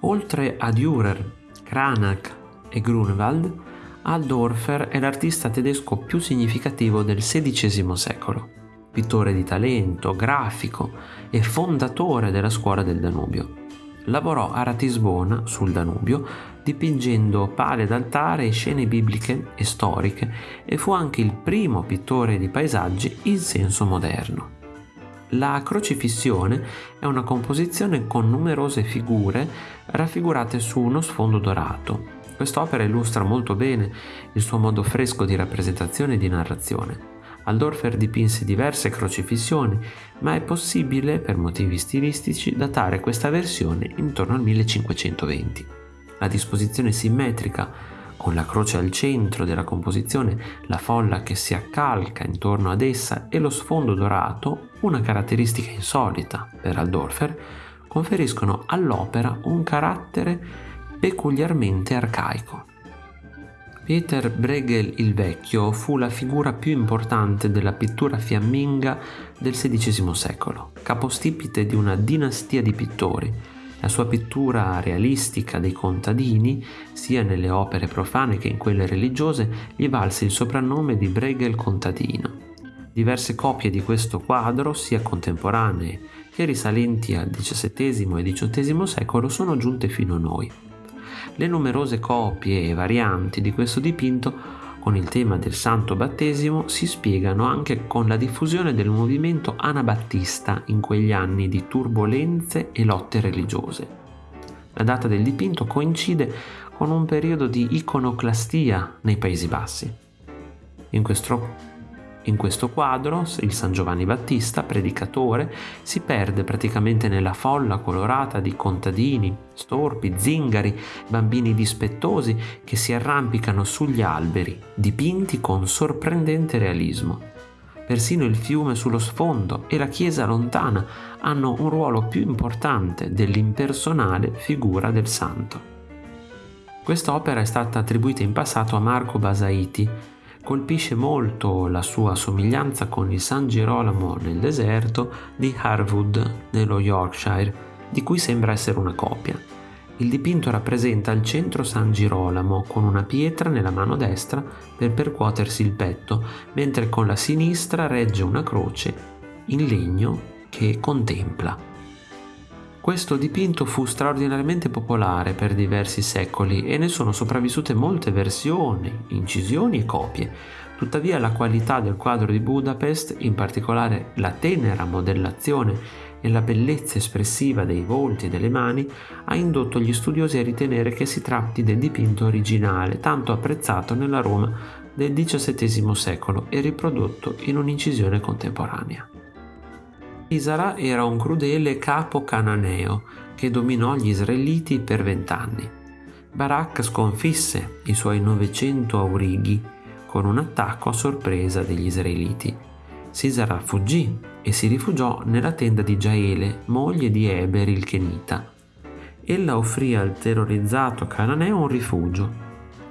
Oltre a Dürer, Cranach e Grunewald, Aldorfer è l'artista tedesco più significativo del XVI secolo, pittore di talento, grafico e fondatore della scuola del Danubio. Lavorò a Ratisbona, sul Danubio, dipingendo pale d'altare e scene bibliche e storiche e fu anche il primo pittore di paesaggi in senso moderno. La crocifissione è una composizione con numerose figure raffigurate su uno sfondo dorato. Quest'opera illustra molto bene il suo modo fresco di rappresentazione e di narrazione. Aldorfer dipinse diverse crocifissioni, ma è possibile, per motivi stilistici, datare questa versione intorno al 1520. La disposizione simmetrica, con la croce al centro della composizione, la folla che si accalca intorno ad essa e lo sfondo dorato, una caratteristica insolita per Aldorfer, conferiscono all'opera un carattere peculiarmente arcaico. Peter Bruegel il Vecchio fu la figura più importante della pittura fiamminga del XVI secolo, capostipite di una dinastia di pittori. La sua pittura realistica dei contadini, sia nelle opere profane che in quelle religiose, gli valse il soprannome di Bruegel contadino. Diverse copie di questo quadro, sia contemporanee che risalenti al XVII e XVIII secolo, sono giunte fino a noi. Le numerose copie e varianti di questo dipinto con il tema del santo battesimo si spiegano anche con la diffusione del movimento anabattista in quegli anni di turbolenze e lotte religiose. La data del dipinto coincide con un periodo di iconoclastia nei Paesi Bassi. In questo in questo quadro il San Giovanni Battista, predicatore, si perde praticamente nella folla colorata di contadini, storpi, zingari, bambini dispettosi che si arrampicano sugli alberi, dipinti con sorprendente realismo. Persino il fiume sullo sfondo e la chiesa lontana hanno un ruolo più importante dell'impersonale figura del santo. Quest'opera è stata attribuita in passato a Marco Basaiti, colpisce molto la sua somiglianza con il San Girolamo nel deserto di Harwood nello Yorkshire, di cui sembra essere una copia. Il dipinto rappresenta al centro San Girolamo con una pietra nella mano destra per percuotersi il petto, mentre con la sinistra regge una croce in legno che contempla. Questo dipinto fu straordinariamente popolare per diversi secoli e ne sono sopravvissute molte versioni, incisioni e copie. Tuttavia la qualità del quadro di Budapest, in particolare la tenera modellazione e la bellezza espressiva dei volti e delle mani, ha indotto gli studiosi a ritenere che si tratti del dipinto originale, tanto apprezzato nella Roma del XVII secolo e riprodotto in un'incisione contemporanea. Sisara era un crudele capo cananeo che dominò gli israeliti per vent'anni. Barak sconfisse i suoi 900 aurighi con un attacco a sorpresa degli israeliti. Sisara fuggì e si rifugiò nella tenda di Jaele, moglie di Eber il Kenita. Ella offrì al terrorizzato cananeo un rifugio.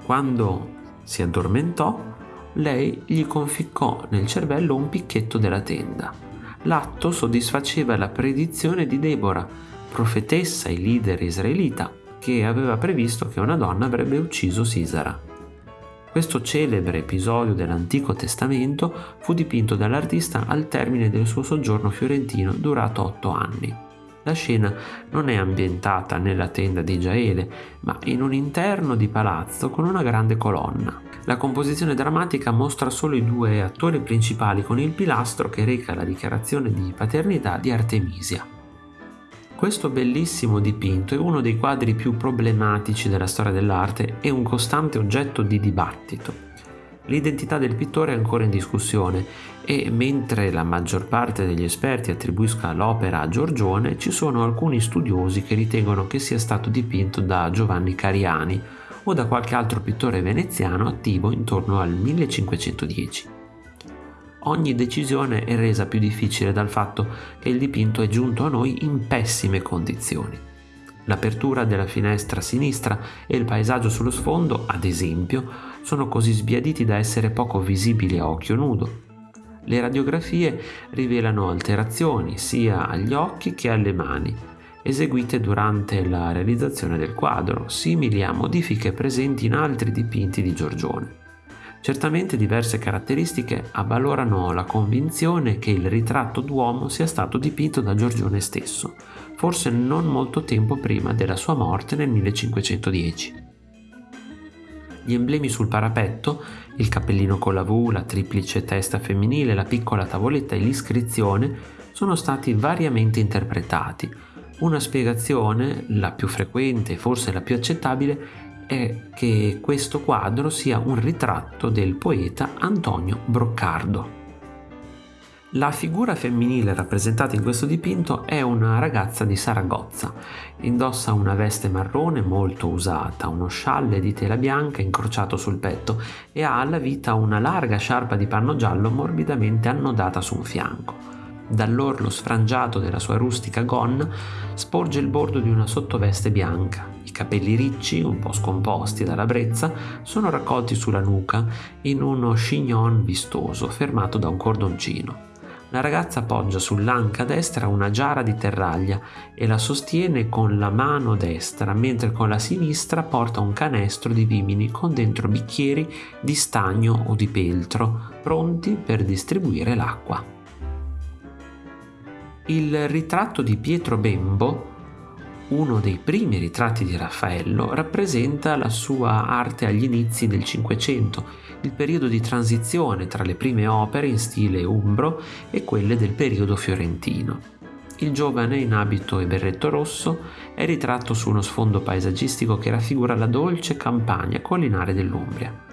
Quando si addormentò, lei gli conficcò nel cervello un picchetto della tenda l'atto soddisfaceva la predizione di Deborah, profetessa e leader israelita, che aveva previsto che una donna avrebbe ucciso Sisara. Questo celebre episodio dell'Antico Testamento fu dipinto dall'artista al termine del suo soggiorno fiorentino durato otto anni. La scena non è ambientata nella tenda di Giaele, ma in un interno di palazzo con una grande colonna. La composizione drammatica mostra solo i due attori principali con il pilastro che reca la dichiarazione di paternità di Artemisia. Questo bellissimo dipinto è uno dei quadri più problematici della storia dell'arte e un costante oggetto di dibattito. L'identità del pittore è ancora in discussione e mentre la maggior parte degli esperti attribuisca l'opera a Giorgione, ci sono alcuni studiosi che ritengono che sia stato dipinto da Giovanni Cariani o da qualche altro pittore veneziano attivo intorno al 1510. Ogni decisione è resa più difficile dal fatto che il dipinto è giunto a noi in pessime condizioni. L'apertura della finestra sinistra e il paesaggio sullo sfondo, ad esempio, sono così sbiaditi da essere poco visibili a occhio nudo. Le radiografie rivelano alterazioni sia agli occhi che alle mani, eseguite durante la realizzazione del quadro, simili a modifiche presenti in altri dipinti di Giorgione. Certamente diverse caratteristiche avvalorano la convinzione che il ritratto d'uomo sia stato dipinto da Giorgione stesso, forse non molto tempo prima della sua morte nel 1510. Gli emblemi sul parapetto, il cappellino con la V, la triplice testa femminile, la piccola tavoletta e l'iscrizione sono stati variamente interpretati. Una spiegazione, la più frequente e forse la più accettabile, è che questo quadro sia un ritratto del poeta Antonio Broccardo. La figura femminile rappresentata in questo dipinto è una ragazza di Saragozza. Indossa una veste marrone molto usata, uno scialle di tela bianca incrociato sul petto e ha alla vita una larga sciarpa di panno giallo morbidamente annodata su un fianco. Dall'orlo sfrangiato della sua rustica gonna sporge il bordo di una sottoveste bianca. I capelli ricci, un po' scomposti dalla brezza, sono raccolti sulla nuca in uno chignon vistoso fermato da un cordoncino. La ragazza appoggia sull'anca destra una giara di terraglia e la sostiene con la mano destra, mentre con la sinistra porta un canestro di vimini con dentro bicchieri di stagno o di peltro, pronti per distribuire l'acqua. Il ritratto di Pietro Bembo uno dei primi ritratti di Raffaello, rappresenta la sua arte agli inizi del Cinquecento, il periodo di transizione tra le prime opere in stile umbro e quelle del periodo fiorentino. Il giovane in abito e berretto rosso è ritratto su uno sfondo paesaggistico che raffigura la dolce campagna collinare dell'Umbria.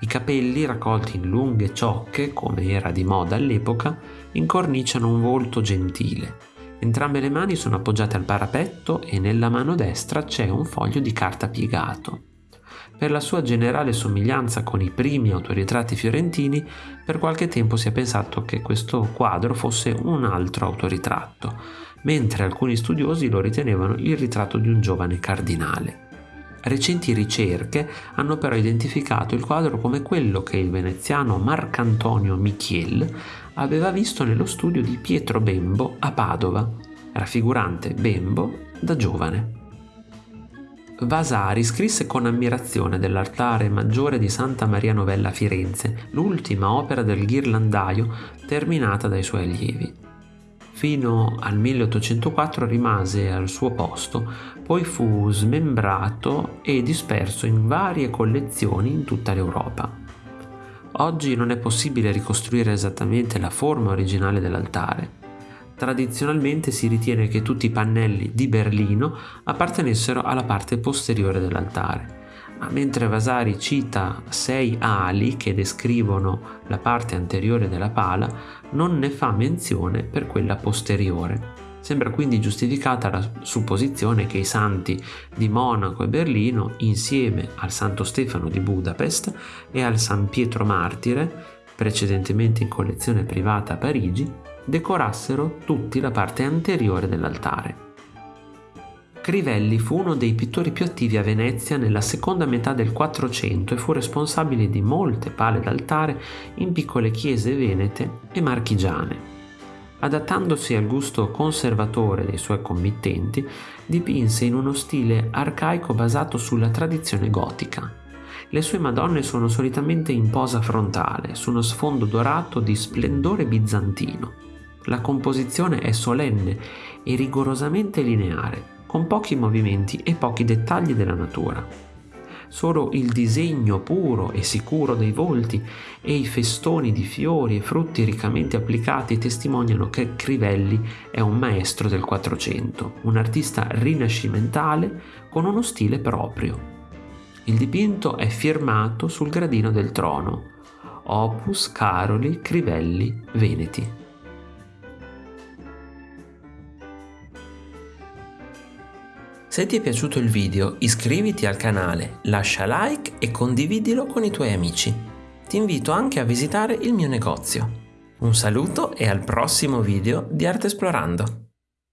I capelli, raccolti in lunghe ciocche, come era di moda all'epoca, incorniciano un volto gentile, Entrambe le mani sono appoggiate al parapetto e nella mano destra c'è un foglio di carta piegato. Per la sua generale somiglianza con i primi autoritratti fiorentini, per qualche tempo si è pensato che questo quadro fosse un altro autoritratto, mentre alcuni studiosi lo ritenevano il ritratto di un giovane cardinale. Recenti ricerche hanno però identificato il quadro come quello che il veneziano Marcantonio Michiel aveva visto nello studio di Pietro Bembo a Padova, raffigurante Bembo da giovane. Vasari scrisse con ammirazione dell'altare maggiore di Santa Maria Novella a Firenze, l'ultima opera del ghirlandaio terminata dai suoi allievi. Fino al 1804 rimase al suo posto, poi fu smembrato e disperso in varie collezioni in tutta l'Europa. Oggi non è possibile ricostruire esattamente la forma originale dell'altare. Tradizionalmente si ritiene che tutti i pannelli di Berlino appartenessero alla parte posteriore dell'altare mentre Vasari cita sei ali che descrivono la parte anteriore della pala, non ne fa menzione per quella posteriore. Sembra quindi giustificata la supposizione che i santi di Monaco e Berlino, insieme al Santo Stefano di Budapest e al San Pietro Martire, precedentemente in collezione privata a Parigi, decorassero tutti la parte anteriore dell'altare. Crivelli fu uno dei pittori più attivi a Venezia nella seconda metà del Quattrocento e fu responsabile di molte pale d'altare in piccole chiese venete e marchigiane. Adattandosi al gusto conservatore dei suoi committenti, dipinse in uno stile arcaico basato sulla tradizione gotica. Le sue Madonne sono solitamente in posa frontale, su uno sfondo dorato di splendore bizantino. La composizione è solenne e rigorosamente lineare, con pochi movimenti e pochi dettagli della natura. Solo il disegno puro e sicuro dei volti e i festoni di fiori e frutti riccamente applicati testimoniano che Crivelli è un maestro del Quattrocento, un artista rinascimentale con uno stile proprio. Il dipinto è firmato sul gradino del trono, Opus Caroli Crivelli Veneti. Se ti è piaciuto il video iscriviti al canale, lascia like e condividilo con i tuoi amici. Ti invito anche a visitare il mio negozio. Un saluto e al prossimo video di Arte Esplorando!